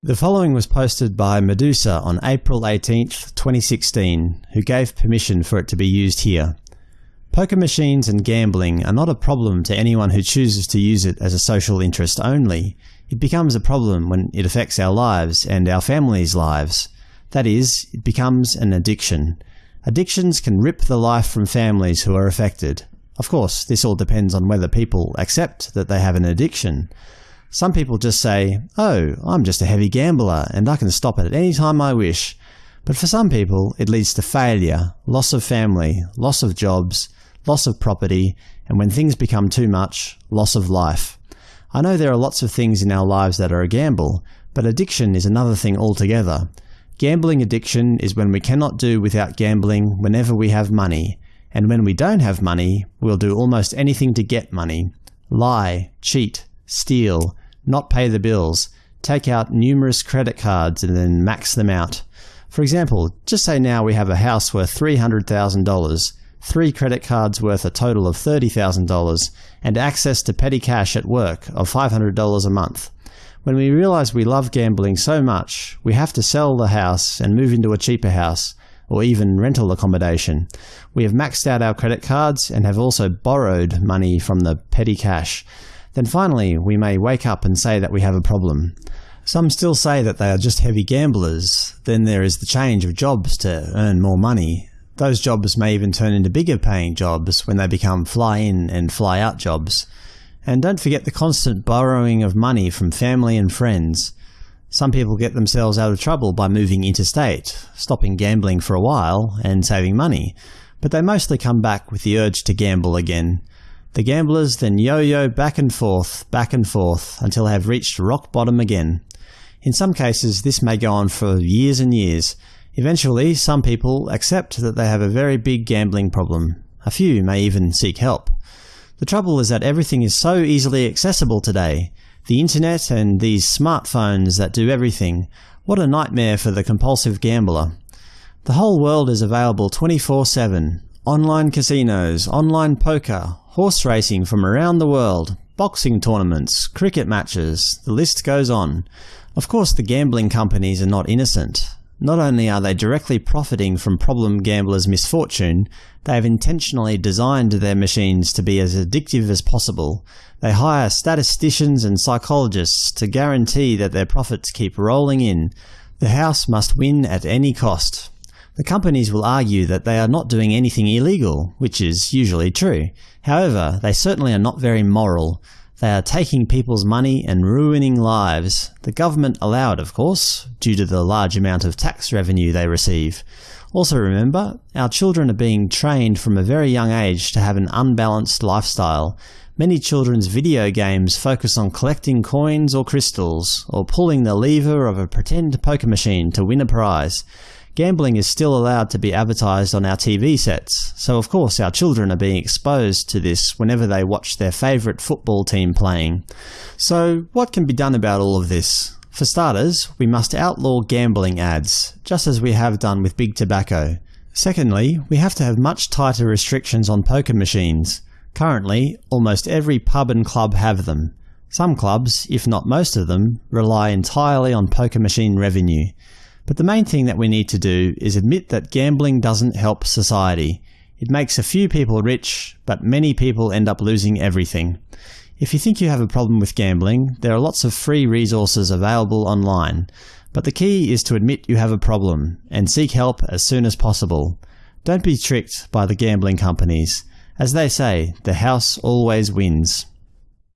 The following was posted by Medusa on April 18, 2016, who gave permission for it to be used here. Poker machines and gambling are not a problem to anyone who chooses to use it as a social interest only. It becomes a problem when it affects our lives and our families' lives. That is, it becomes an addiction. Addictions can rip the life from families who are affected. Of course, this all depends on whether people accept that they have an addiction. Some people just say, oh, I'm just a heavy gambler and I can stop it at any time I wish. But for some people it leads to failure, loss of family, loss of jobs, loss of property, and when things become too much, loss of life. I know there are lots of things in our lives that are a gamble, but addiction is another thing altogether. Gambling addiction is when we cannot do without gambling whenever we have money, and when we don't have money, we'll do almost anything to get money. Lie, cheat, steal, not pay the bills, take out numerous credit cards and then max them out. For example, just say now we have a house worth $300,000, three credit cards worth a total of $30,000, and access to petty cash at work of $500 a month. When we realize we love gambling so much, we have to sell the house and move into a cheaper house, or even rental accommodation. We have maxed out our credit cards and have also borrowed money from the petty cash. Then finally we may wake up and say that we have a problem. Some still say that they are just heavy gamblers. Then there is the change of jobs to earn more money. Those jobs may even turn into bigger paying jobs when they become fly-in and fly-out jobs. And don't forget the constant borrowing of money from family and friends. Some people get themselves out of trouble by moving interstate, stopping gambling for a while, and saving money, but they mostly come back with the urge to gamble again. The gamblers then yo-yo back and forth, back and forth, until they have reached rock bottom again. In some cases this may go on for years and years. Eventually some people accept that they have a very big gambling problem. A few may even seek help. The trouble is that everything is so easily accessible today. The internet and these smartphones that do everything. What a nightmare for the compulsive gambler. The whole world is available 24-7. Online casinos, online poker, horse racing from around the world, boxing tournaments, cricket matches, the list goes on. Of course the gambling companies are not innocent. Not only are they directly profiting from problem gamblers' misfortune, they have intentionally designed their machines to be as addictive as possible. They hire statisticians and psychologists to guarantee that their profits keep rolling in. The house must win at any cost. The companies will argue that they are not doing anything illegal, which is usually true. However, they certainly are not very moral. They are taking people's money and ruining lives. The government allow it, of course, due to the large amount of tax revenue they receive. Also remember, our children are being trained from a very young age to have an unbalanced lifestyle. Many children's video games focus on collecting coins or crystals, or pulling the lever of a pretend poker machine to win a prize. Gambling is still allowed to be advertised on our TV sets, so of course our children are being exposed to this whenever they watch their favourite football team playing. So what can be done about all of this? For starters, we must outlaw gambling ads, just as we have done with big tobacco. Secondly, we have to have much tighter restrictions on poker machines. Currently, almost every pub and club have them. Some clubs, if not most of them, rely entirely on poker machine revenue. But the main thing that we need to do is admit that gambling doesn't help society. It makes a few people rich, but many people end up losing everything. If you think you have a problem with gambling, there are lots of free resources available online. But the key is to admit you have a problem, and seek help as soon as possible. Don't be tricked by the gambling companies. As they say, the house always wins.